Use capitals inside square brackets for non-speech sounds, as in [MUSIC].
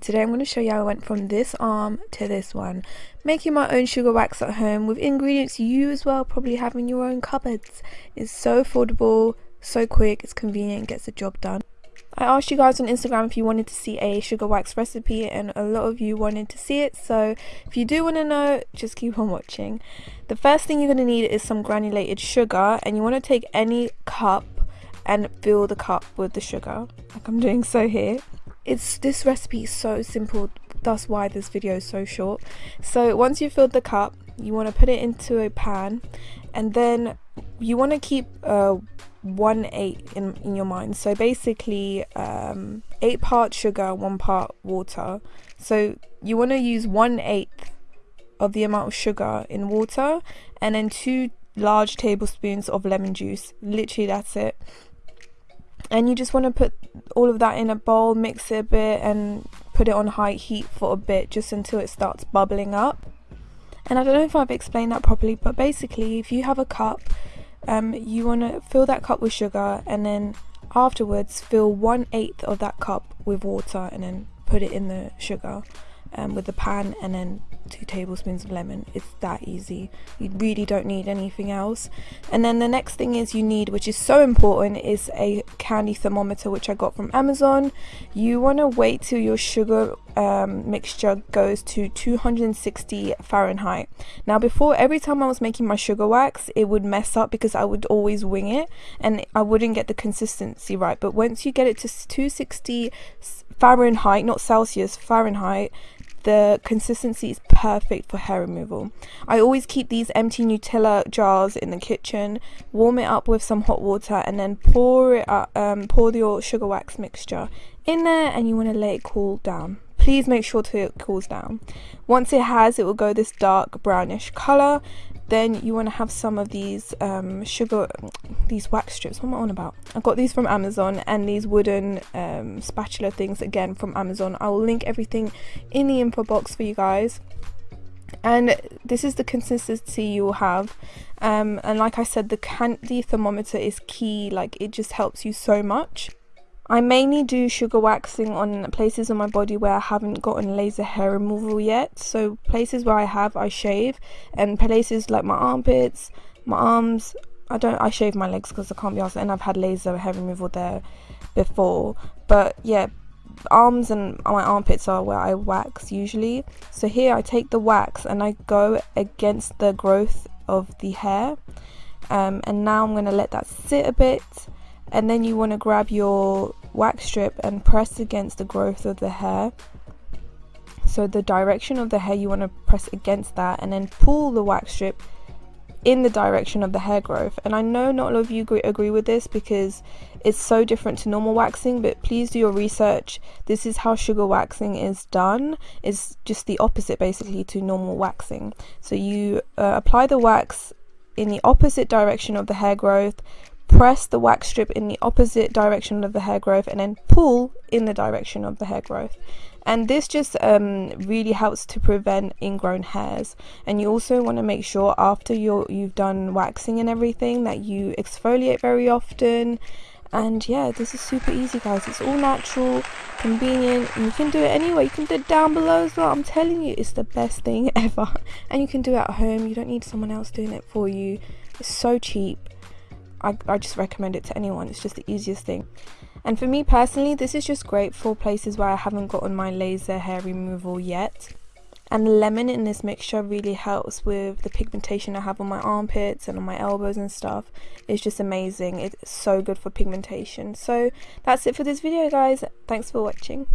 Today I'm going to show you how I went from this arm to this one, making my own sugar wax at home with ingredients you as well probably have in your own cupboards. It's so affordable, so quick, it's convenient, gets the job done. I asked you guys on Instagram if you wanted to see a sugar wax recipe and a lot of you wanted to see it so if you do want to know just keep on watching. The first thing you're going to need is some granulated sugar and you want to take any cup and fill the cup with the sugar like I'm doing so here it's this recipe is so simple that's why this video is so short. So once you've filled the cup you want to put it into a pan and then you want to keep uh, one eight in, in your mind. So basically um, eight parts sugar one part water. So you want to use one eighth of the amount of sugar in water and then two large tablespoons of lemon juice. Literally that's it and you just want to put all of that in a bowl mix it a bit and put it on high heat for a bit just until it starts bubbling up. And I don't know if I've explained that properly but basically if you have a cup um, you want to fill that cup with sugar and then afterwards fill one eighth of that cup with water and then put it in the sugar um, with the pan and then two tablespoons of lemon. It's that easy. You really don't need anything else. And then the next thing is you need which is so important is a candy thermometer which I got from Amazon. You want to wait till your sugar um, mixture goes to 260 Fahrenheit. Now before every time I was making my sugar wax it would mess up because I would always wing it and I wouldn't get the consistency right. But once you get it to 260 Fahrenheit not Celsius Fahrenheit the consistency is perfect for hair removal. I always keep these empty Nutella jars in the kitchen, warm it up with some hot water and then pour it up, um, pour your sugar wax mixture in there and you want to let it cool down. Please make sure to it cools down. Once it has, it will go this dark brownish color then you want to have some of these um, sugar these wax strips. What am I on about? I got these from Amazon and these wooden um, spatula things again from Amazon. I will link everything in the info box for you guys. And this is the consistency you will have. Um, and like I said the candy thermometer is key. Like it just helps you so much I mainly do sugar waxing on places on my body where I haven't gotten laser hair removal yet. So places where I have, I shave, and places like my armpits, my arms. I don't. I shave my legs because I can't be asked, and I've had laser hair removal there before. But yeah, arms and my armpits are where I wax usually. So here I take the wax and I go against the growth of the hair. Um, and now I'm going to let that sit a bit and then you want to grab your wax strip and press against the growth of the hair. So the direction of the hair you want to press against that and then pull the wax strip in the direction of the hair growth. And I know not all of you agree, with this because it's so different to normal waxing but please do your research. This is how sugar waxing is done. It's just the opposite basically to normal waxing. So you uh, apply the wax in the opposite direction of the hair growth press the wax strip in the opposite direction of the hair growth and then pull in the direction of the hair growth. And this just um, really helps to prevent ingrown hairs. And you also want to make sure after you you've done waxing and everything that you exfoliate very often. And yeah this is super easy guys. It's all natural convenient. And you can do it anywhere. You can do it down below as well. I'm telling you it's the best thing [LAUGHS] ever. And you can do it at home. You don't need someone else doing it for you. It's so cheap I, I just recommend it to anyone. It's just the easiest thing. And for me personally this is just great for places where I haven't gotten my laser hair removal yet. And the lemon in this mixture really helps with the pigmentation I have on my armpits and on my elbows and stuff. It's just amazing. It's so good for pigmentation. So that's it for this video guys. Thanks for watching